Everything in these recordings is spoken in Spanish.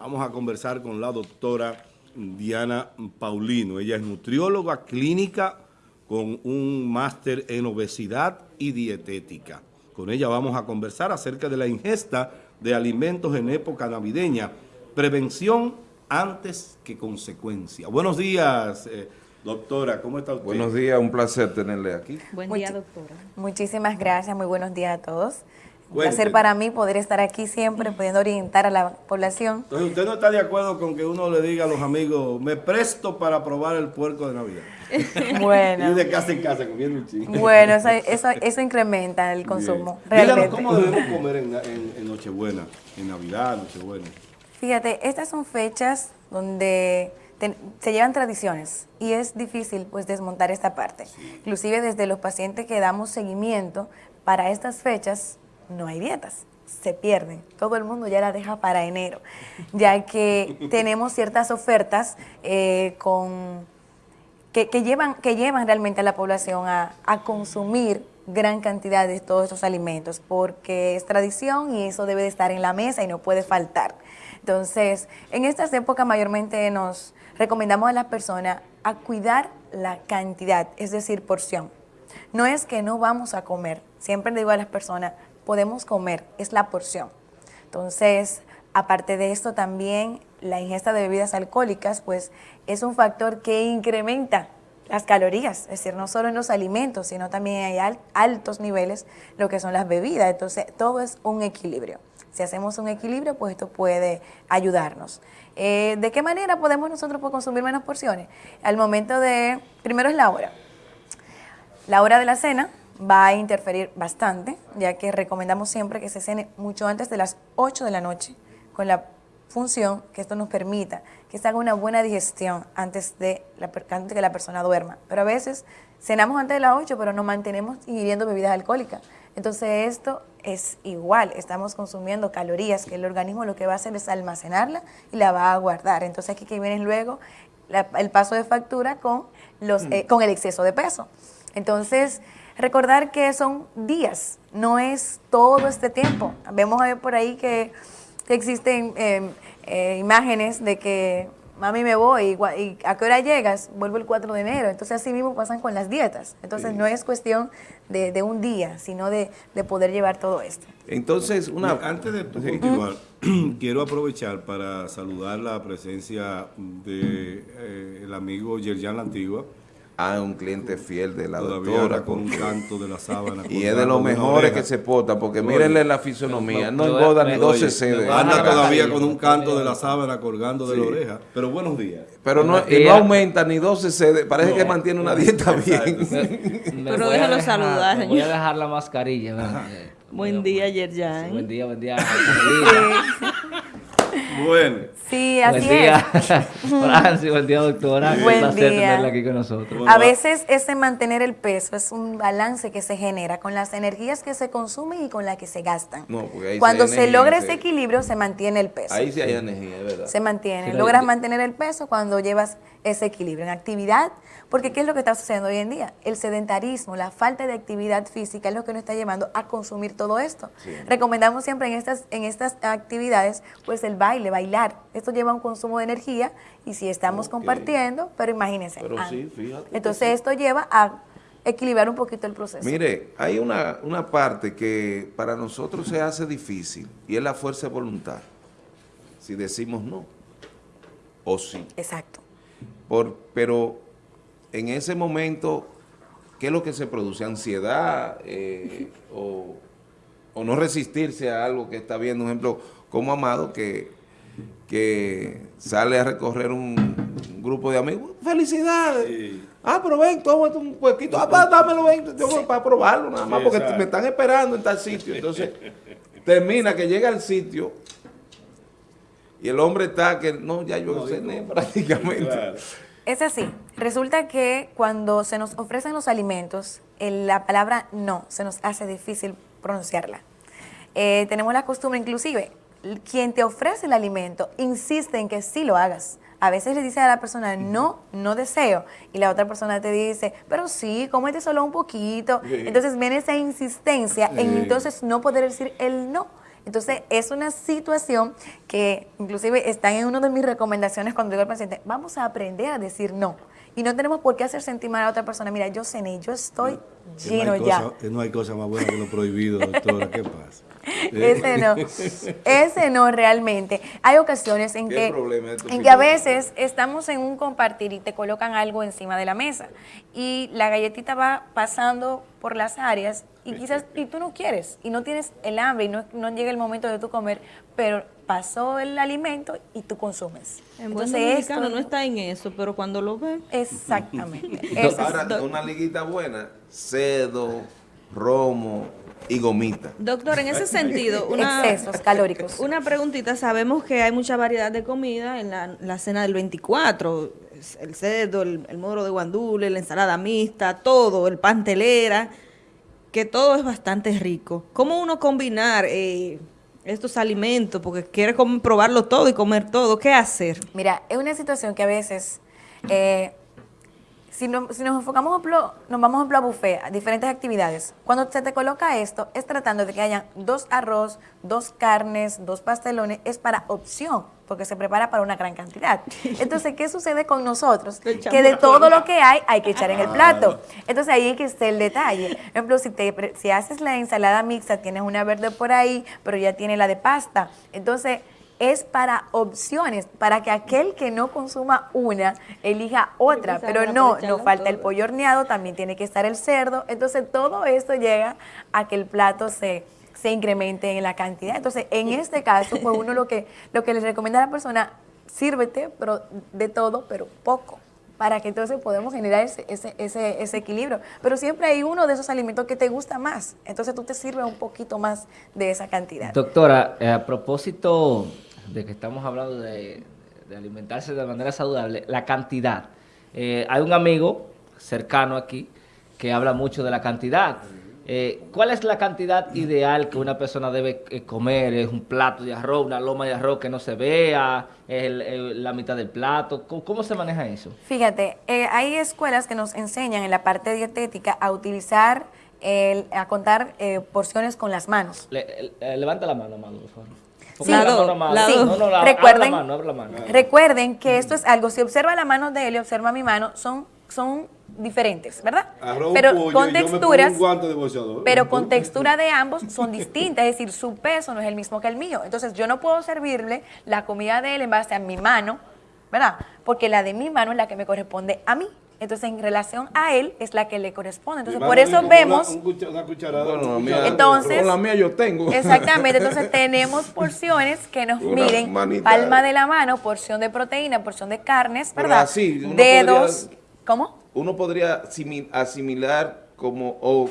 Vamos a conversar con la doctora Diana Paulino. Ella es nutrióloga clínica con un máster en obesidad y dietética. Con ella vamos a conversar acerca de la ingesta de alimentos en época navideña, prevención antes que consecuencia. Buenos días, eh, doctora, ¿cómo está usted? Buenos días, un placer tenerle aquí. Buen día, doctora. Muchísimas gracias, muy buenos días a todos. Un placer para mí poder estar aquí siempre, pudiendo orientar a la población. Entonces, ¿usted no está de acuerdo con que uno le diga a los amigos, me presto para probar el puerco de Navidad? Bueno. y de casa en casa comiendo un chingo. Bueno, eso, eso, incrementa el consumo, realmente. ¿cómo debemos comer en, Nochebuena, en Navidad, Nochebuena? Fíjate, estas son fechas donde se llevan tradiciones y es difícil pues desmontar esta parte. Inclusive desde los pacientes que damos seguimiento para estas fechas no hay dietas, se pierden. Todo el mundo ya la deja para enero, ya que tenemos ciertas ofertas eh, con, que, llevan, que llevan realmente a la población a, consumir gran cantidad de todos estos alimentos, porque es tradición y eso debe de estar en la mesa y no puede faltar. Entonces, en estas épocas mayormente nos recomendamos a las personas a cuidar la cantidad, es decir, porción. No es que no vamos a comer, siempre le digo a las personas, podemos comer, es la porción. Entonces, aparte de esto también la ingesta de bebidas alcohólicas, pues es un factor que incrementa las calorías, es decir, no solo en los alimentos, sino también hay altos niveles lo que son las bebidas, entonces todo es un equilibrio. Si hacemos un equilibrio, pues esto puede ayudarnos. Eh, ¿De qué manera podemos nosotros pues, consumir menos porciones? Al momento de, primero es la hora. La hora de la cena, va a interferir bastante, ya que recomendamos siempre que se cene mucho antes de las 8 de la noche, con la función que esto nos permita que se haga una buena digestión antes de, la, antes que la persona duerma. Pero a veces cenamos antes de las 8, pero no mantenemos ingiriendo bebidas alcohólicas. Entonces esto es igual, estamos consumiendo calorías que el organismo lo que va a hacer es almacenarla y la va a guardar. Entonces aquí que viene luego el paso de factura con, los, mm. eh, con el exceso de peso. Entonces, Recordar que son días, no es todo este tiempo. Vemos por ahí que, existen em, eh, imágenes de que mami me voy y, a qué hora llegas, vuelvo el 4 de enero. Entonces así mismo pasan con las dietas. Entonces no es cuestión de, un día, sino de, poder llevar todo esto. Entonces, una... Antes de continuar, quiero aprovechar para saludar la presencia del de, eh, amigo Yerjan La Antigua, a un cliente fiel de la doctora. con un canto de la sábana. y es de los mejores que se porta, porque mírenle la fisonomía, no engorda ni 12 CD. Anda todavía con un canto de la sábana colgando de la oreja. Pero buenos días. Pero no, y no aumenta ni 12 CD, parece que mantiene una dieta bien. Pero déjalo saludar. Voy a dejar la mascarilla. Buen día, Yerjan. Buen día, buen día. Bueno. Sí, así buen día. es. Francis, buen día, doctora. Buen Un placer día. tenerla aquí con nosotros. A veces ese mantener el peso es un balance que se genera con las energías que se consumen y con las que se gastan. No, ahí Cuando se, logra ese equilibrio, se mantiene el peso. Ahí sí hay energía, ¿verdad? Se mantiene. Logras mantener el peso cuando llevas ese equilibrio en actividad, porque ¿qué es lo que está sucediendo hoy en día? El sedentarismo, la falta de actividad física es lo que nos está llevando a consumir todo esto. Recomendamos siempre en estas, en estas actividades, pues el baile, bailar. Esto lleva un consumo de energía y si estamos compartiendo, pero imagínense. Pero ah, sí, fíjate. Entonces esto lleva a equilibrar un poquito el proceso. Mire, hay una, una parte que para nosotros se hace difícil y es la fuerza de voluntad. Si decimos no o sí. Exacto. Por, pero en ese momento, ¿qué es lo que se produce? ¿Ansiedad eh, o, no resistirse a algo que está viendo? Un ejemplo, como Amado, que, que sale a recorrer un, grupo de amigos. ¡Felicidades! Ah, pero ven, toma un poquito. Ah, dámelo, ven, yo para probarlo nada más, porque me están esperando en tal sitio. Entonces, termina que llega al sitio y el hombre está que, no, ya yo no, cené prácticamente. Es así. Resulta que cuando se nos ofrecen los alimentos, la palabra no se nos hace difícil pronunciarla. Eh, tenemos la costumbre, inclusive, quien te ofrece el alimento insiste en que sí lo hagas. A veces le dice a la persona, no, no deseo. Y la otra persona te dice, pero sí, cómete solo un poquito. Entonces viene esa insistencia en entonces no poder decir el no. Entonces, es una situación que inclusive está en una de mis recomendaciones cuando digo al paciente, vamos a aprender a decir no. Y no tenemos por qué hacer sentir mal a otra persona. Mira, yo cené, yo estoy Lleno no hay ya. cosa- que no hay cosa más buena que lo prohibido, doctora. ¿Qué pasa? Ese no, ese no realmente. Hay ocasiones en ¿Qué que, en que a veces estamos en un compartir y te colocan algo encima de la mesa y la galletita va pasando por las áreas y quizás y tú no quieres y no tienes el hambre y no, no llega el momento de tu comer, pero pasó el alimento y tú consumes. En buen Entonces dominicano esto no está en eso, pero cuando lo ve... exactamente. Eso es- Ahora, una liguita buena, cedo, romo y gomita. Doctor, en ese sentido, una, excesos calóricos. una preguntita. Sabemos que hay mucha variedad de comida en la, la cena del 24. es El cerdo, el, el moro de guandule, la ensalada mixta, todo, el pantelera, que todo es bastante rico. ¿Cómo uno combinar eh, estos alimentos? Porque quiere probarlo todo y comer todo. ¿Qué hacer? Mira, es una situación que a veces, eh, si, no- si nos enfocamos, ejemplo, nos vamos ejemplo, a buffet, a diferentes actividades, cuando se te coloca esto, es tratando de que hayan dos arroz, dos carnes, dos pastelones, es para opción, porque se prepara para una gran cantidad. Entonces, ¿qué sucede con nosotros? Que de todo lo que hay, hay que echar en el plato. Entonces, ahí es que está el detalle. Por ejemplo, si, te, si haces la ensalada mixta, tienes una verde por ahí, pero ya tiene la de pasta. Entonces, es para opciones, para que aquel que no consuma una elija otra, pero no, no falta el pollo horneado, también tiene que estar el cerdo, entonces todo esto llega a que el plato se, se incremente en la cantidad. Entonces, en este caso, pues uno lo que, lo que les recomienda a la persona, sírvete, pero de todo, pero poco para que entonces podamos generar ese, ese, ese, ese equilibrio. Pero siempre hay uno de esos alimentos que te gusta más, entonces tú te sirves un poquito más de esa cantidad. Doctora, a propósito de que estamos hablando de, de alimentarse de manera saludable, la cantidad. Eh, hay un amigo cercano aquí que habla mucho de la cantidad. Eh, ¿Cuál es la cantidad ideal que una persona debe eh, comer? ¿Es un plato de arroz, una loma de arroz que no se vea? ¿Es el- el- la mitad del plato? ¿Cómo, cómo se maneja eso? Fíjate, eh, hay escuelas que nos enseñan en la parte dietética a utilizar, el- a contar eh, porciones con las manos. Le- levanta la mano, Amado, por favor. Sí. la La mano, do- Amado. la Sí, do- No, no, la, recuerden, abre la mano, abre la mano. recuerden que esto es algo, si observa la mano de él y observa mi mano, son, son diferentes, ¿verdad? Arroz, pero pollo, con texturas, de pero con textura de ambos son distintas, es decir, su peso no es el mismo que el mío. Entonces yo no puedo servirle la comida de él en base a mi mano, ¿verdad? Porque la de mi mano es la que me corresponde a mí. Entonces en relación a él es la que le corresponde. Entonces por eso vemos... Una, un cucha- una cucharada. Bueno, la mía-. Entonces- con la mía yo tengo. Exactamente, entonces tenemos porciones que nos Una miden manita. palma de la mano, porción de proteína, porción de carnes, Pero ¿verdad? así, Dedos, podría- ¿cómo? Uno podría asimi- asimilar como o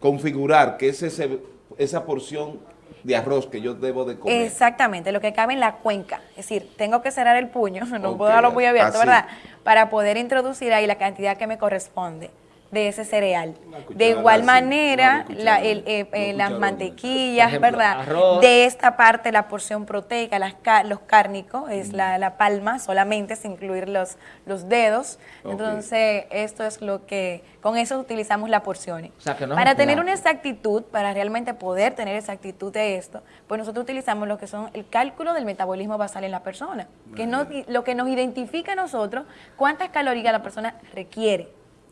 configurar que es ese, esa porción de arroz que yo debo de comer. Exactamente, lo que cabe en la cuenca. Es decir, tengo que cerrar el puño, no puedo dejarlo muy abierto, así. ¿verdad? Para poder introducir ahí la cantidad que me corresponde de ese cereal. De igual manera, la- cucharada, el- eh, dos eh, las mantequillas, ejemplo, ¿verdad? arroz. De esta parte, la porción proteica, las los cárnicos, es la, la palma solamente, sin incluir los, los dedos. Entonces, esto es lo que, con eso utilizamos las porciones. O sea, que no es para tener una exactitud, para realmente poder tener exactitud de esto, pues nosotros utilizamos lo que son el cálculo del metabolismo basal en la persona, que es no- lo que nos identifica a nosotros cuántas calorías la persona requiere.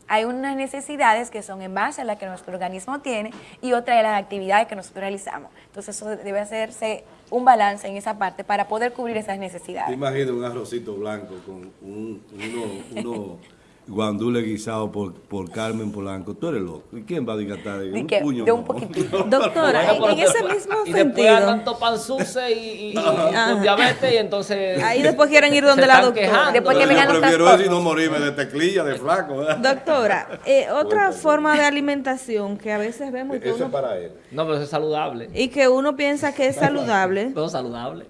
Hay unas necesidades que son en base a las que nuestro organismo tiene y otra de las actividades que nosotros realizamos. Entonces eso debe hacerse un balance en esa parte para poder cubrir esas necesidades. imaginas un arrocito blanco con un, uno guandule guisado por, por Carmen Polanco. Tú eres loco. ¿Y quién va a digatar Di un que puño? de un no. poquitito. Doctora, en, en ese mismo Y después sentido, andan topanzuce y, y, con diabetes y entonces... ahí después quieren ir donde la doctora. quejando. Después que Yo vengan los prefiero eso y no morirme de teclilla, de flaco. ¿verdad? Doctora, eh, otra forma de alimentación que a veces vemos y que, Eso es para él. No, pero eso es saludable. y que uno piensa que es saludable, Todo saludable.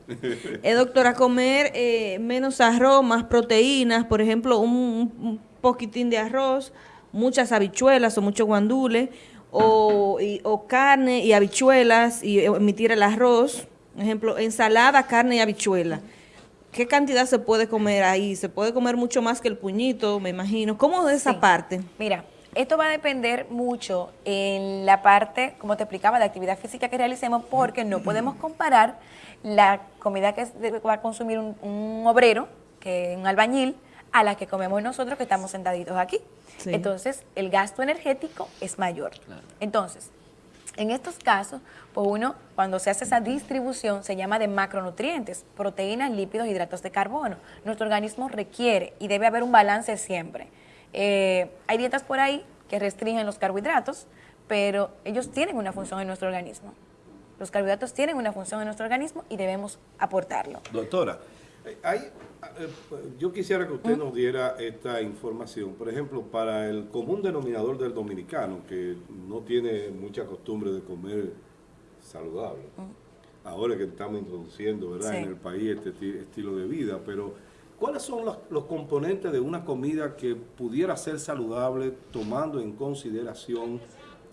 eh, doctora, comer eh, menos arroz, más proteínas, por ejemplo, un, un poquitín de arroz, muchas habichuelas o mucho guandule, o, y- o carne y habichuelas y eh, emitir el arroz, por ejemplo, ensalada, carne y habichuela. ¿Qué cantidad se puede comer ahí? ¿Se puede comer mucho más que el puñito, me imagino? ¿Cómo es esa Sí. parte? Mira, Esto va a depender mucho en la parte, como te explicaba, de actividad física que realicemos, porque no podemos comparar la comida que va a consumir un, un obrero, que un albañil, a la que comemos nosotros que estamos sentaditos aquí. Sí. Entonces, el gasto energético es mayor. Entonces, en estos casos, pues uno, cuando se hace esa distribución, se llama de macronutrientes, proteínas, lípidos, hidratos de carbono. Nuestro organismo requiere y debe haber un balance siempre. Eh, hay dietas por ahí que restringen los carbohidratos, pero ellos tienen una función en nuestro organismo. Los carbohidratos tienen una función en nuestro organismo y debemos aportarlo. Doctora, hay, eh, yo quisiera que usted nos diera esta información. Por ejemplo, para el común denominador del dominicano, que no tiene mucha costumbre de comer saludable, ahora que estamos introduciendo ¿verdad? Sí. en el país este ti- estilo de vida, pero ¿cuáles son los, los componentes de una comida que pudiera ser saludable tomando en consideración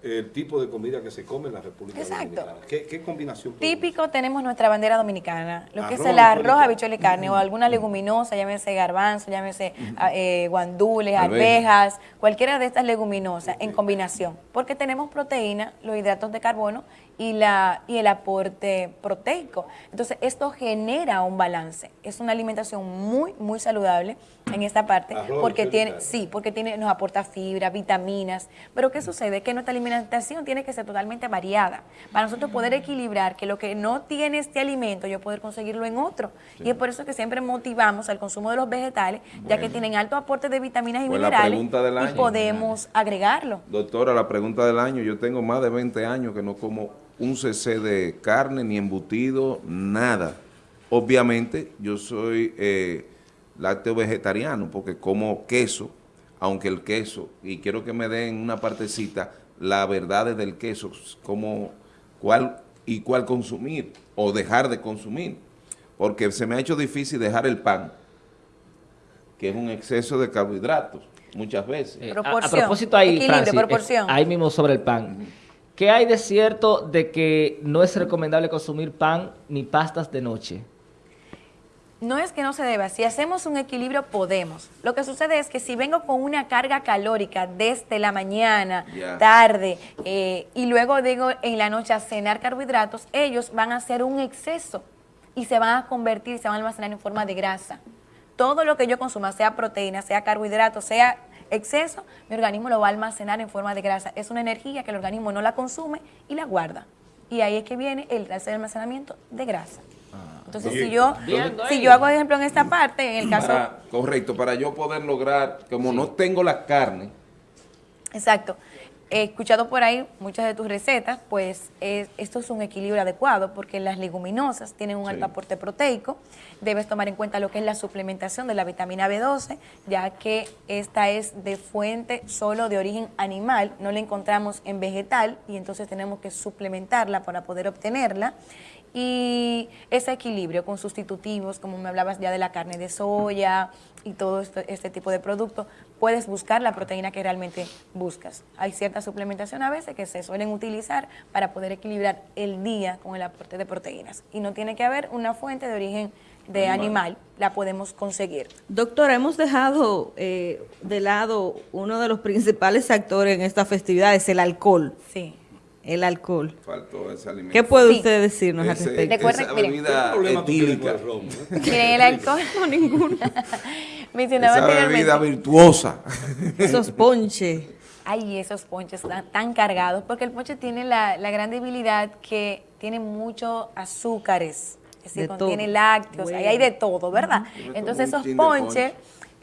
el tipo de comida que se come en la República Exacto. Dominicana? ¿Qué, qué combinación? Típico tenemos nuestra bandera dominicana, lo que es el arroz, habichuela y carne, o alguna leguminosa, llámese garbanzo, llámese ah, eh, guandules, Arveja. arvejas, cualquiera de estas leguminosas en combinación, porque tenemos proteína, los hidratos de carbono y, la, y el aporte proteico. Entonces, esto genera un balance. Es una alimentación muy, muy saludable en esta parte, Arroz, porque tiene, sí, porque tiene, nos aporta fibra, vitaminas. Pero ¿qué sucede? Que nuestra alimentación tiene que ser totalmente variada. Para nosotros poder equilibrar que lo que no tiene este alimento, yo poder conseguirlo en otro. Y es por eso que siempre motivamos al consumo de los vegetales, ya que tienen alto aporte de vitaminas y Pues minerales. y podemos agregarlo. Doctora, la pregunta del año, yo tengo más de 20 años que no como un cc de carne, ni embutido, nada. Obviamente, yo soy eh, lácteo vegetariano porque como queso, aunque el queso, y quiero que me den una partecita, la verdad del queso, como cuál y cuál consumir o dejar de consumir, porque se me ha hecho difícil dejar el pan, que es un exceso de carbohidratos muchas veces. Eh, a- propósito ahí, Francis, proporción. eh, ahí mismo sobre el pan. ¿Qué hay de cierto de que no es recomendable consumir pan ni pastas de noche? No es que no se deba, si hacemos un equilibrio podemos. Lo que sucede es que si vengo con una carga calórica desde la mañana, tarde, eh, y luego digo en la noche a cenar carbohidratos, ellos van a hacer un exceso y se van a convertir, se van a almacenar en forma de grasa. Todo lo que yo consuma, sea proteína, sea carbohidrato, sea exceso, mi organismo lo va a almacenar en forma de grasa. Es una energía que el organismo no la consume y la guarda. Y ahí es que viene el almacenamiento de grasa. Entonces, Bien. si yo, Viendo si yo hago ejemplo en esta parte, en el caso, Para- correcto, para yo poder lograr, como no tengo la carne, exacto, he escuchado por ahí muchas de tus recetas, pues es- esto es un equilibrio adecuado porque las leguminosas tienen un Sí. alto aporte proteico, debes tomar en cuenta lo que es la suplementación de la vitamina B12, ya que esta es de fuente solo de origen animal, no la encontramos en vegetal y entonces tenemos que suplementarla para poder obtenerla. Y ese equilibrio con sustitutivos, como me hablabas ya de la carne de soya y todo esto- este tipo de productos, puedes buscar la proteína que realmente buscas. Hay cierta suplementación a veces que se suelen utilizar para poder equilibrar el día con el aporte de proteínas. Y no tiene que haber una fuente de origen de animal, la podemos conseguir. Doctora, hemos dejado eh, de lado uno de los principales actores en esta festividad, es el alcohol. Sí. El alcohol. faltó ese alimento. ¿Qué puede Sí. usted decirnos al Ese- respecto? Recuerden- esa miren. ¿Qué bebida tú tienes etílica, el eh? Miren, alcohol. No, ninguno. Mencionaba esa bebida virtuosa. Esos ponches. Ay, esos ponches tan, tan cargados, porque el ponche tiene la, la gran debilidad que tiene muchos azúcares, es decir, De contiene todo. lácteos, ahí hay de todo, ¿verdad? Entonces esos ponches, ponche.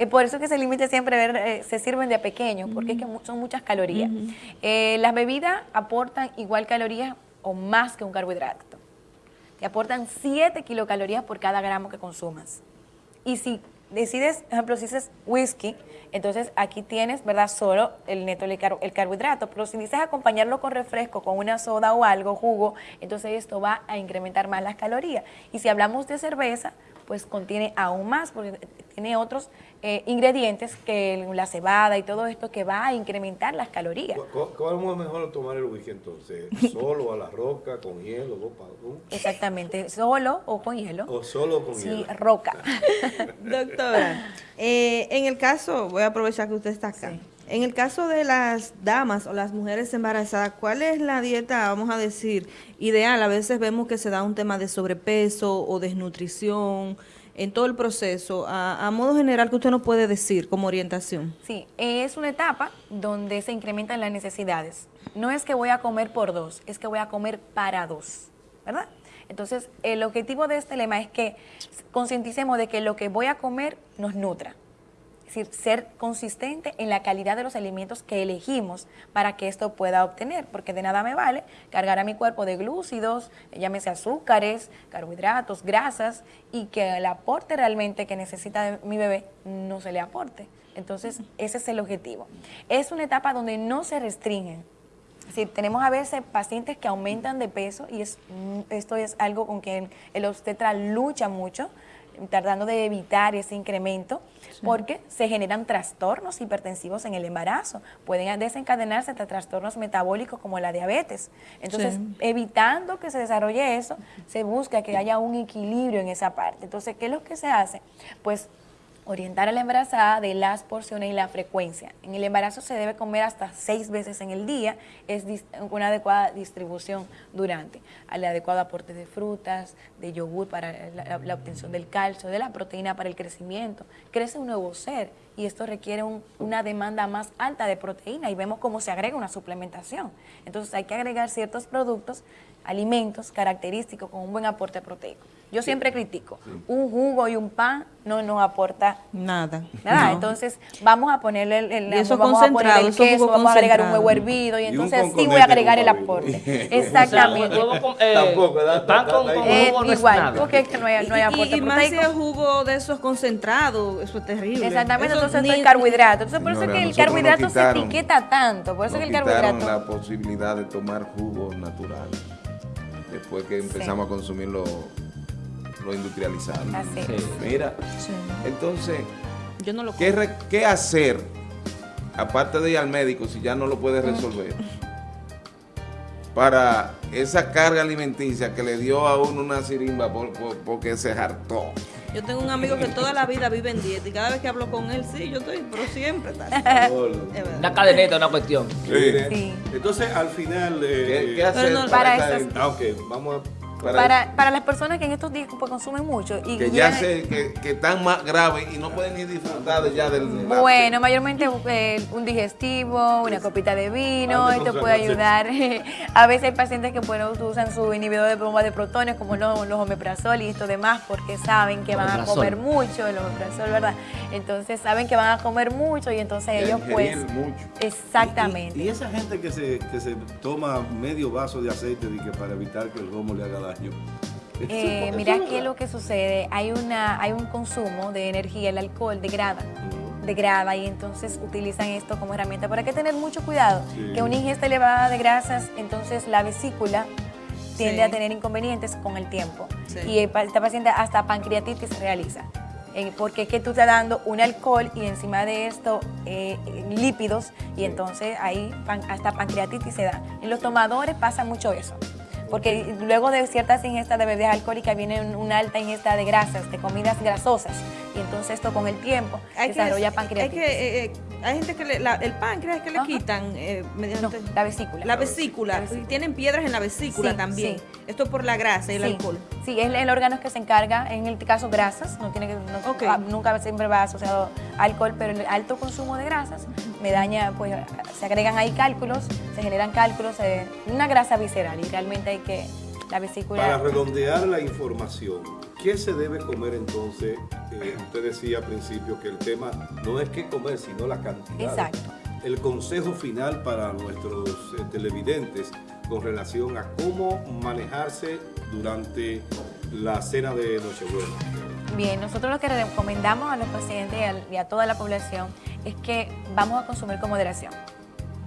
Eh, por eso que se limita siempre a ver, eh, se sirven de pequeños, porque es que son muchas calorías. Eh, las bebidas aportan igual calorías o más que un carbohidrato. Te aportan 7 kilocalorías por cada gramo que consumas. Y si decides, por ejemplo, si dices whisky, entonces aquí tienes, ¿verdad? Solo el neto, el carbohidrato. Pero si dices acompañarlo con refresco, con una soda o algo, jugo, entonces esto va a incrementar más las calorías. Y si hablamos de cerveza, pues contiene aún más, porque tiene otros eh, ingredientes que la cebada y todo esto que va a incrementar las calorías. ¿Cu- ¿Cómo es mejor tomar el whisky entonces? ¿Solo a la roca, con hielo? Exactamente, solo o con hielo. ¿O solo con Sí, hielo? roca. Doctora, eh, en el caso, voy a aprovechar que usted está acá. Sí. En el caso de las damas o las mujeres embarazadas, ¿cuál es la dieta, vamos a decir, ideal? A veces vemos que se da un tema de sobrepeso o desnutrición en todo el proceso. A, modo general, ¿qué usted nos puede decir como orientación? Sí, es una etapa donde se incrementan las necesidades. No es que voy a comer por dos, es que voy a comer para dos, ¿verdad? Entonces, el objetivo de este lema es que concienticemos de que lo que voy a comer nos nutra. Decir, ser consistente en la calidad de los alimentos que elegimos para que esto pueda obtener, porque de nada me vale cargar a mi cuerpo de glúcidos, llámese azúcares, carbohidratos, grasas, y que el aporte realmente que necesita mi bebé no se le aporte. Entonces, ese es el objetivo. Es una etapa donde no se restringen, es decir, tenemos a veces pacientes que aumentan de peso y es, esto es algo con que el obstetra lucha mucho, tratando de evitar ese incremento, porque se generan trastornos hipertensivos en el embarazo. Pueden desencadenarse hasta trastornos metabólicos como la diabetes. Entonces, Sí. evitando que se desarrolle eso, se busca que haya un equilibrio en esa parte. Entonces, ¿qué es lo que se hace? Pues orientar a la embarazada de las porciones y la frecuencia. En el embarazo se debe comer hasta seis veces en el día, es una adecuada distribución durante, al adecuado aporte de frutas, de yogur para la, obtención del calcio, de la proteína para el crecimiento. Crece un nuevo ser y esto requiere un- una demanda más alta de proteína y vemos cómo se agrega una suplementación. Entonces hay que agregar ciertos productos, alimentos característicos con un buen aporte proteico. Yo siempre critico, un jugo y un pan no nos aporta Nada. nada, No. entonces vamos a ponerle el, el- Y eso vamos a poner concentrado, el eso queso, jugo vamos a agregar un huevo hervido y entonces sí voy a agregar el aporte. Exactamente. Eh, Tampoco, Eh, jugo igual, porque es que no hay, no hay aporte y, y más si es jugo de esos concentrados, eso es terrible. Exactamente, Eso entonces es carbohidrato. Entonces por eso es que el carbohidrato se etiqueta tanto, por eso que el carbohidrato... la posibilidad de tomar jugos naturales después que empezamos a consumir lo, lo industrializado. Así es. Sí. Mira, Sí. entonces, Yo no lo ¿qué, como. re- qué hacer aparte de ir al médico si ya no lo puedes resolver? Para esa carga alimenticia que le dio a uno una sirimba por- por- porque se hartó. Yo tengo un amigo que toda la vida vive en dieta y cada vez que hablo con él, sí, yo estoy, pero siempre verdad. Una cadeneta, una cuestión. Sí. Entonces, al final... ¿Qué, eh, qué hacer no, para esa gente? Ah, ok, vamos a... Para, para las personas que en estos días pues, consumen mucho y que ya llegan- sé que, que están más graves y no pueden ni disfrutar de ya del Bueno, mayormente eh, un digestivo, una copita de vino, Ah, esto puede ayudar. A veces hay pacientes que bueno, usan su inhibidor de bomba de protones como los, los omeprazol y esto demás porque saben que van a comer mucho, el omeprazol, ¿verdad? Entonces saben que van a comer mucho y entonces Y ellos pues... mucho. Exactamente. Y, y esa gente que se, que se toma medio vaso de aceite de que para evitar que el romo le haga daño. Eh, mira qué es lo que sucede. Hay una, hay un consumo de energía, el alcohol degrada, degrada y entonces utilizan esto como herramienta. Pero hay que tener mucho cuidado, Sí. que una ingesta elevada de grasas, entonces la vesícula tiende Sí. a tener inconvenientes con el tiempo. Sí. Y esta paciente hasta pancreatitis se realiza. Eh, porque es que tú estás dando un alcohol y encima de esto eh, eh, lípidos y entonces ahí pan- hasta pancreatitis se da. En los tomadores pasa mucho eso. Porque luego de ciertas ingestas de bebidas alcohólicas viene un- una alta ingesta de grasas, de comidas grasosas. Y entonces esto con el tiempo desarrolla hay pancreatitis. que, eh, eh, hay gente que le, la- el páncreas que le Ajá. quitan eh, No, la vesícula. la vesícula. y tienen piedras en la vesícula Sí, también. sí. Esto por la grasa y el sí, alcohol. Sí, es el órgano que se encarga, en el caso grasas, no tiene que, no- ah, nunca siempre va asociado a alcohol, pero el alto consumo de grasas me daña, pues se agregan ahí cálculos, se generan cálculos, eh, una grasa visceral y realmente hay que, la vesícula... Para redondear la información, ¿qué se debe comer entonces? Eh, usted decía al principio que el tema no es qué comer, sino la cantidad. Exacto. El consejo final para nuestros eh, televidentes con relación a cómo manejarse durante la cena de Nochebuena. Bien, nosotros lo que recomendamos a los pacientes y a toda la población es que vamos a consumir con moderación.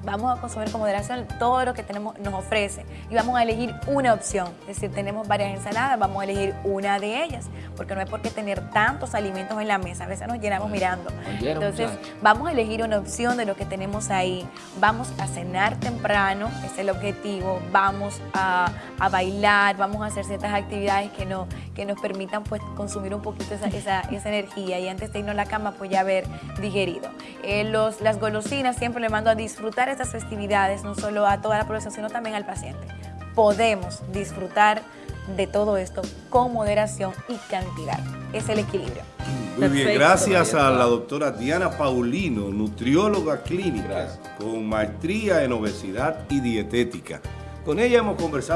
Vamos a consumir con moderación todo lo que tenemos, nos ofrece y vamos a elegir una opción. Es decir, tenemos varias ensaladas, vamos a elegir una de ellas, porque no hay por qué tener tantos alimentos en la mesa. A veces nos llenamos mirando. Entonces, vamos a elegir una opción de lo que tenemos ahí. Vamos a cenar temprano, ese es el objetivo. Vamos a, a bailar, vamos a hacer ciertas actividades que, no, que nos permitan pues consumir un poquito esa, esa, esa energía y antes de irnos a la cama pues ya haber digerido. Eh, los, las golosinas siempre le mando a disfrutar estas festividades, no solo a toda la población, sino también al paciente. Podemos disfrutar de todo esto con moderación y cantidad. Es el equilibrio. Muy bien, Perfecto. gracias a la doctora Diana Paulino, nutrióloga clínica Gracias. con maestría en obesidad y dietética. Con ella hemos conversado